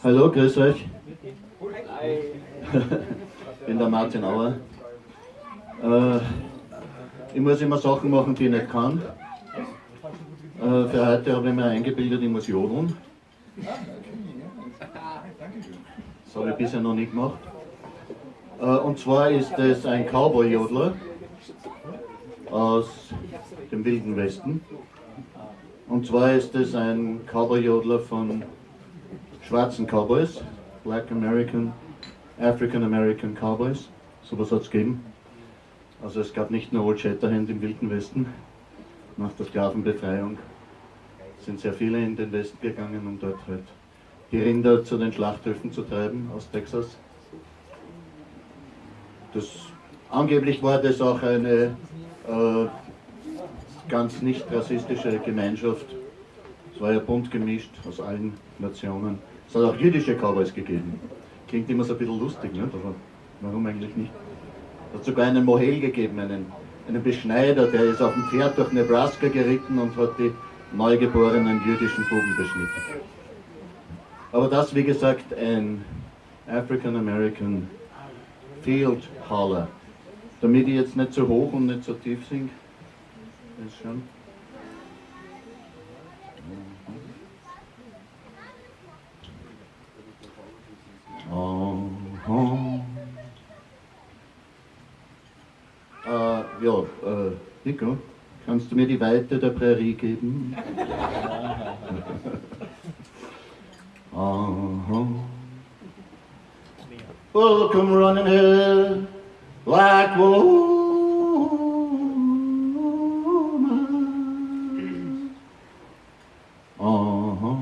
Hallo, grüß euch. Ich bin der Martin Auer. Äh, ich muss immer Sachen machen, die ich nicht kann. Äh, für heute habe ich mir eingebildet, ich muss jodeln. Das habe ich bisher noch nicht gemacht. Äh, und zwar ist es ein Cowboy-Jodler aus dem Wilden Westen. Und zwar ist es ein Cowboy-Jodler von schwarzen Cowboys, Black American, African American Cowboys. Sowas hat es gegeben. Also es gab nicht nur Old Shatterhand im Wilden Westen. Nach der Sklavenbefreiung sind sehr viele in den Westen gegangen, um dort halt die Rinder zu den Schlachthöfen zu treiben aus Texas. Das, angeblich war das auch eine äh, ganz nicht rassistische Gemeinschaft. Es war ja bunt gemischt aus allen Nationen. Es hat auch jüdische Cowboys gegeben. Klingt immer so ein bisschen lustig, ne? aber warum eigentlich nicht? Es hat sogar einen Mohel gegeben, einen, einen Beschneider, der ist auf dem Pferd durch Nebraska geritten und hat die neugeborenen jüdischen Buben beschnitten. Aber das, wie gesagt, ein African American Field Holler. Damit ich jetzt nicht zu hoch und nicht zu tief singe, ist schon. Oh, oh. Äh, ja, äh, Nico, kannst du mir die Weite der Prärie geben? uh-huh. Will come running here like woman. Uh-huh.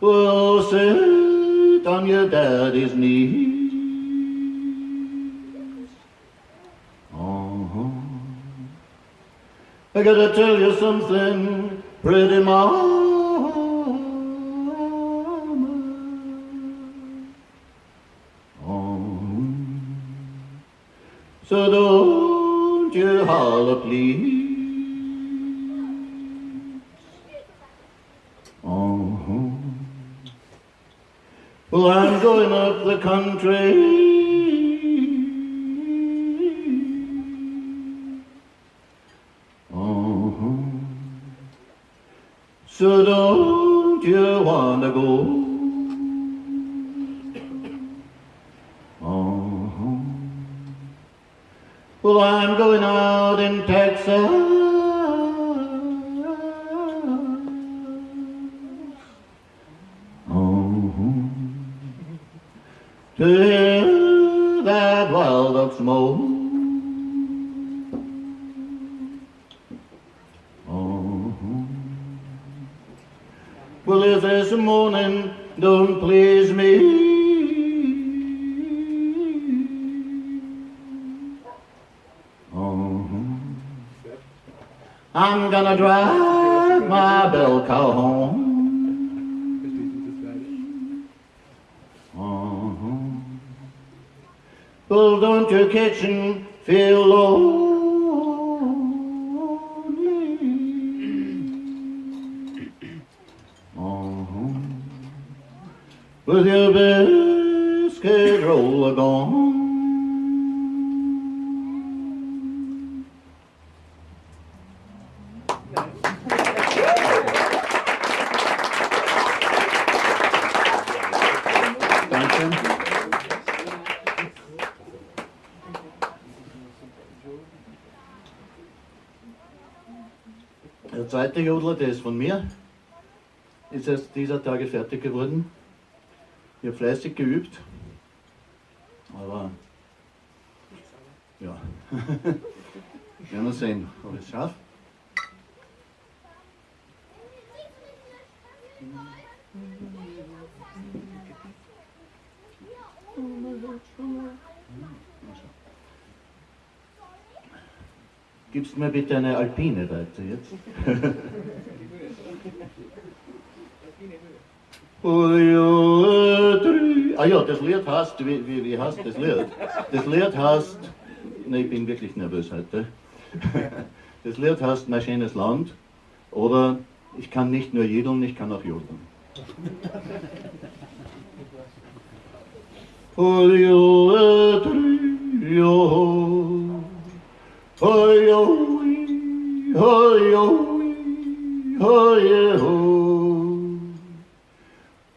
Will sit on your daddy's knees. Gotta tell you something, pretty mama. Oh. So don't you holler, please. Oh. Well, I'm going up the country. So don't you wanna go? Oh. Well, I'm going out in Texas. Oh. To hear that wild oak smoke. If this morning don't please me, oh, I'm gonna drive my bell cow home. Uh-huh. Oh, well, don't your kitchen feel lonely? Your biscuit roll gone. Der zweite Jodler, der ist von mir, ist erst dieser Tage fertig geworden. Ich habe fleißig geübt, aber ja, werden wir sehen, ob ich es schaffe. Gibst mir bitte eine Alpine weiter jetzt? Ah ja, das Lied heißt, wie, wie, wie heißt das Lied? Das Lied heißt, ne, ich bin wirklich nervös heute. Das Lied heißt Mein schönes Land oder Ich kann nicht nur jedeln, ich kann auch jodeln. Olio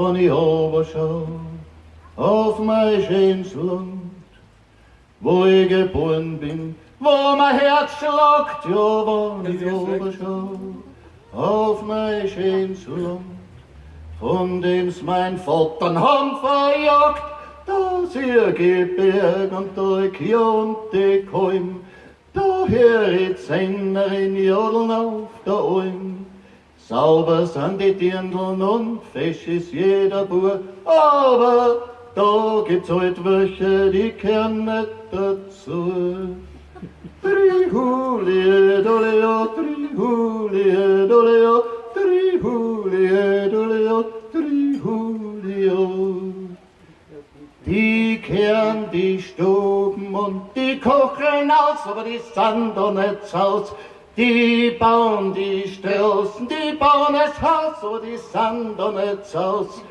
wenn ich oberschau auf mein schönes Land, wo ich geboren bin, wo mein Herz schlagt, ja, wenn ich oberschau auf mein schönes Land, von dem's mein Vater haben verjagt, das ihr Gebirg und Teuk und die Kolm, da höret Sängerin jodeln auf der Alm. Sauber sind die Dirndln und fesch ist jeder Bur, aber da gibt's halt welche, die kehren nicht dazu. Trihulie, doleo, trihulie, doleo, trihulie, doleo, trihulio. Die kehren die Stuben und die kochen aus, aber die sind doch nicht aus. Die bauen die Straßen, die bauen das Haus, aber die nicht aus.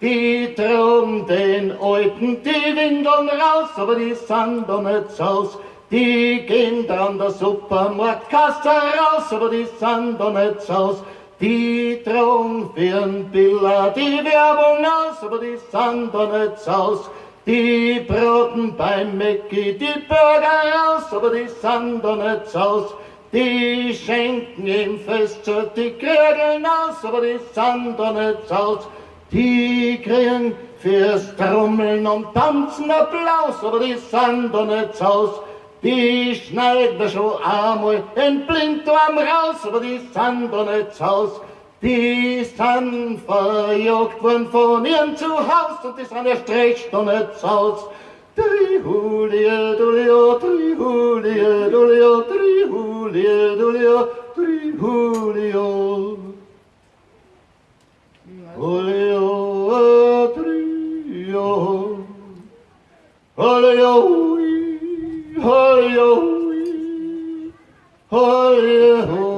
Die trauen den Alten die Windeln raus, aber die nicht aus. Die gehen dann der Supermarktkasse raus, aber die nicht aus. Die trauen für Billa die Werbung aus, aber die nicht aus. Die braten beim Mäcki die Burger raus, aber die nicht aus. Die schenken im Fest so die Krögeln aus, aber die sind doch nicht aus. Die kriegen fürs Trommeln und Tanzen Applaus, aber die sind doch nicht aus. Die schneiden wir schon einmal den Blinddarm raus, aber die sind doch nicht aus. Die sind verjagt worden von ihrem Zuhause und die sind erst recht noch nicht aus. Trihulie, dulio, trihulie, dulio, trihulie, Julio, Julio, Julio. trio, Julio. Julio, Julio. Julio.